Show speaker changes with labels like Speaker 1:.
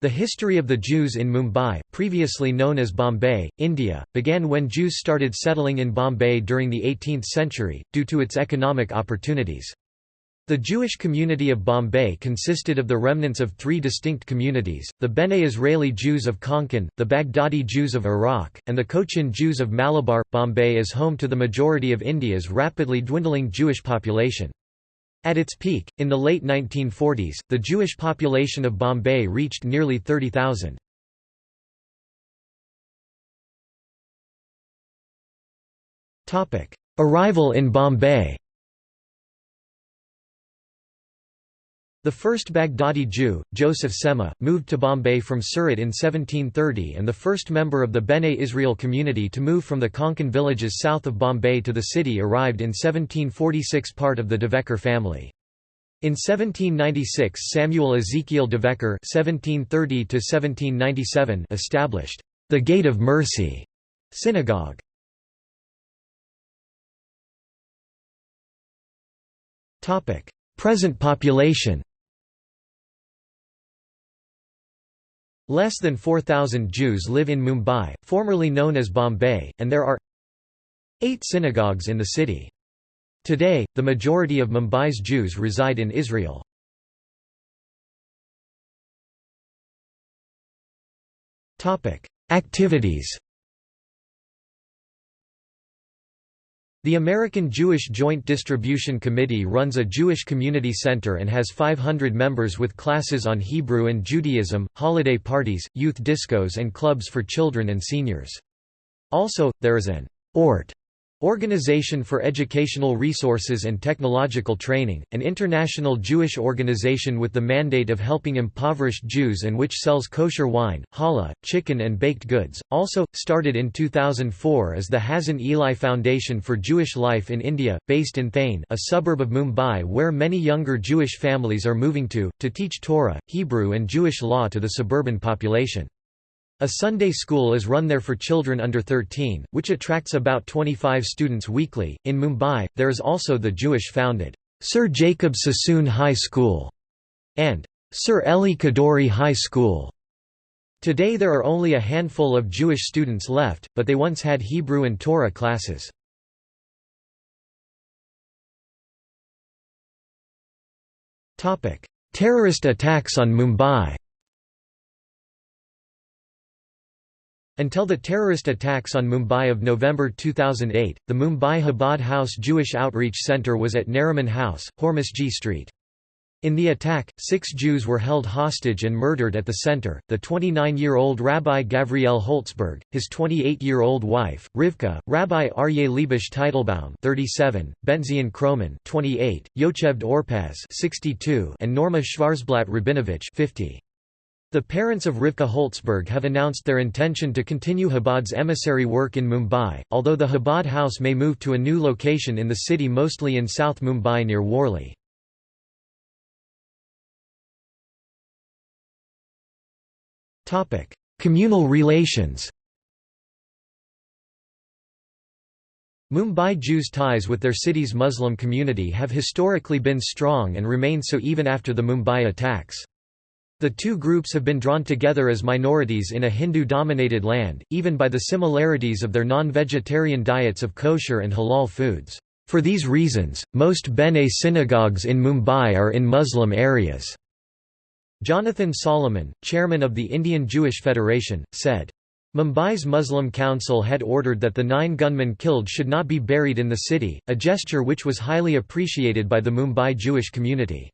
Speaker 1: The history of the Jews in Mumbai, previously known as Bombay, India, began when Jews started settling in Bombay during the 18th century, due to its economic opportunities. The Jewish community of Bombay consisted of the remnants of three distinct communities, the Bene Israeli Jews of Konkan, the Baghdadi Jews of Iraq, and the Cochin Jews of Malabar. Bombay is home to the majority of India's rapidly dwindling Jewish population. At its peak, in the late 1940s, the Jewish population of Bombay reached nearly 30,000. Arrival in Bombay The first Baghdadi Jew, Joseph Semah, moved to Bombay from Surat in 1730 and the first member of the Bene Israel community to move from the Konkan villages south of Bombay to the city arrived in 1746 part of the Devekar family. In 1796 Samuel Ezekiel Devekar (1730–1797) established the Gate of Mercy synagogue. Present population. Less than 4,000 Jews live in Mumbai, formerly known as Bombay, and there are eight synagogues in the city. Today, the majority of Mumbai's Jews reside in Israel. Activities The American Jewish Joint Distribution Committee runs a Jewish community center and has 500 members with classes on Hebrew and Judaism, holiday parties, youth discos and clubs for children and seniors. Also, there is an ORT Organization for Educational Resources and Technological Training, an international Jewish organization with the mandate of helping impoverished Jews and which sells kosher wine, challah, chicken and baked goods. Also, started in 2004 is the Hazon Eli Foundation for Jewish Life in India, based in Thane a suburb of Mumbai where many younger Jewish families are moving to, to teach Torah, Hebrew and Jewish law to the suburban population. A Sunday school is run there for children under 13, which attracts about 25 students weekly. In Mumbai, there is also the Jewish founded Sir Jacob Sassoon High School and Sir Elly Kadoorie High School. Today there are only a handful of Jewish students left, but they once had Hebrew and Torah classes. Terrorist attacks on Mumbai Until the terrorist attacks on Mumbai of November 2008, the Mumbai Chabad House Jewish Outreach Centre was at Nariman House, Hormusji Street. In the attack, six Jews were held hostage and murdered at the center, the 29-year-old Rabbi Gavriel Holtzberg, his 28-year-old wife, Rivka, Rabbi Aryeh Leibush Teitelbaum 37, Benzion Kroman 28, Yocheved Orpaz 62, and Norma Schwarzblatt Rabinovich 50. The parents of Rivka Holtzberg have announced their intention to continue Chabad's emissary work in Mumbai, although the Chabad house may move to a new location in the city mostly in South Mumbai near Worli. Communal relations Mumbai Jews' ties with their city's Muslim community have historically been strong and remain so even after the Mumbai attacks. The two groups have been drawn together as minorities in a Hindu-dominated land, even by the similarities of their non-vegetarian diets of kosher and halal foods. For these reasons, most Bene synagogues in Mumbai are in Muslim areas. Jonathan Solomon, chairman of the Indian Jewish Federation, said, Mumbai's Muslim Council had ordered that the nine gunmen killed should not be buried in the city, a gesture which was highly appreciated by the Mumbai Jewish community.